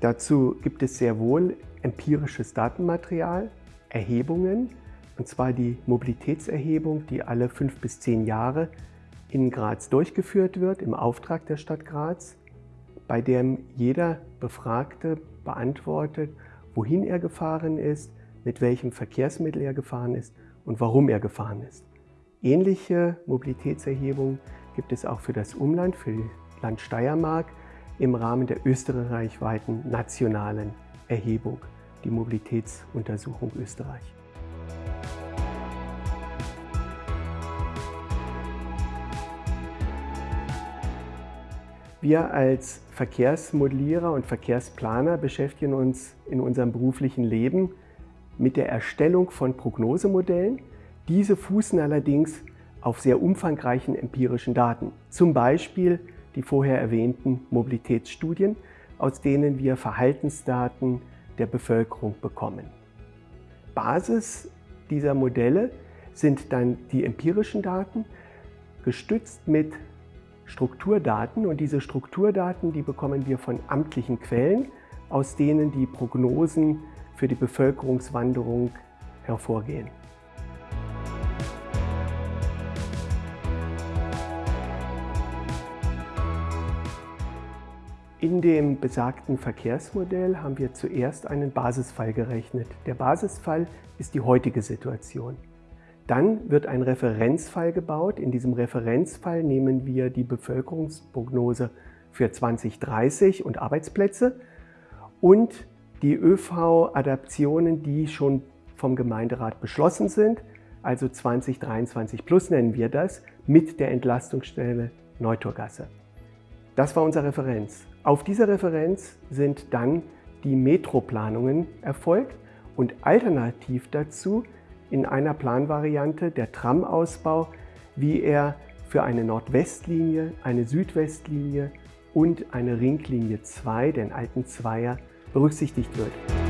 Dazu gibt es sehr wohl empirisches Datenmaterial, Erhebungen, und zwar die Mobilitätserhebung, die alle fünf bis zehn Jahre in Graz durchgeführt wird, im Auftrag der Stadt Graz, bei dem jeder Befragte beantwortet, wohin er gefahren ist, mit welchem Verkehrsmittel er gefahren ist und warum er gefahren ist. Ähnliche Mobilitätserhebungen gibt es auch für das Umland, für Land Steiermark im Rahmen der österreichweiten nationalen Erhebung, die Mobilitätsuntersuchung Österreich. Wir als Verkehrsmodellierer und Verkehrsplaner beschäftigen uns in unserem beruflichen Leben mit der Erstellung von Prognosemodellen. Diese fußen allerdings auf sehr umfangreichen empirischen Daten, zum Beispiel die vorher erwähnten Mobilitätsstudien, aus denen wir Verhaltensdaten der Bevölkerung bekommen. Basis dieser Modelle sind dann die empirischen Daten, gestützt mit Strukturdaten und diese Strukturdaten, die bekommen wir von amtlichen Quellen, aus denen die Prognosen für die Bevölkerungswanderung hervorgehen. In dem besagten Verkehrsmodell haben wir zuerst einen Basisfall gerechnet. Der Basisfall ist die heutige Situation. Dann wird ein Referenzfall gebaut. In diesem Referenzfall nehmen wir die Bevölkerungsprognose für 2030 und Arbeitsplätze und die ÖV-Adaptionen, die schon vom Gemeinderat beschlossen sind, also 2023 plus nennen wir das, mit der Entlastungsstelle Neutorgasse. Das war unsere Referenz. Auf dieser Referenz sind dann die Metroplanungen erfolgt und alternativ dazu in einer Planvariante der Tramausbau, wie er für eine Nordwestlinie, eine Südwestlinie und eine Ringlinie 2, den alten Zweier, berücksichtigt wird.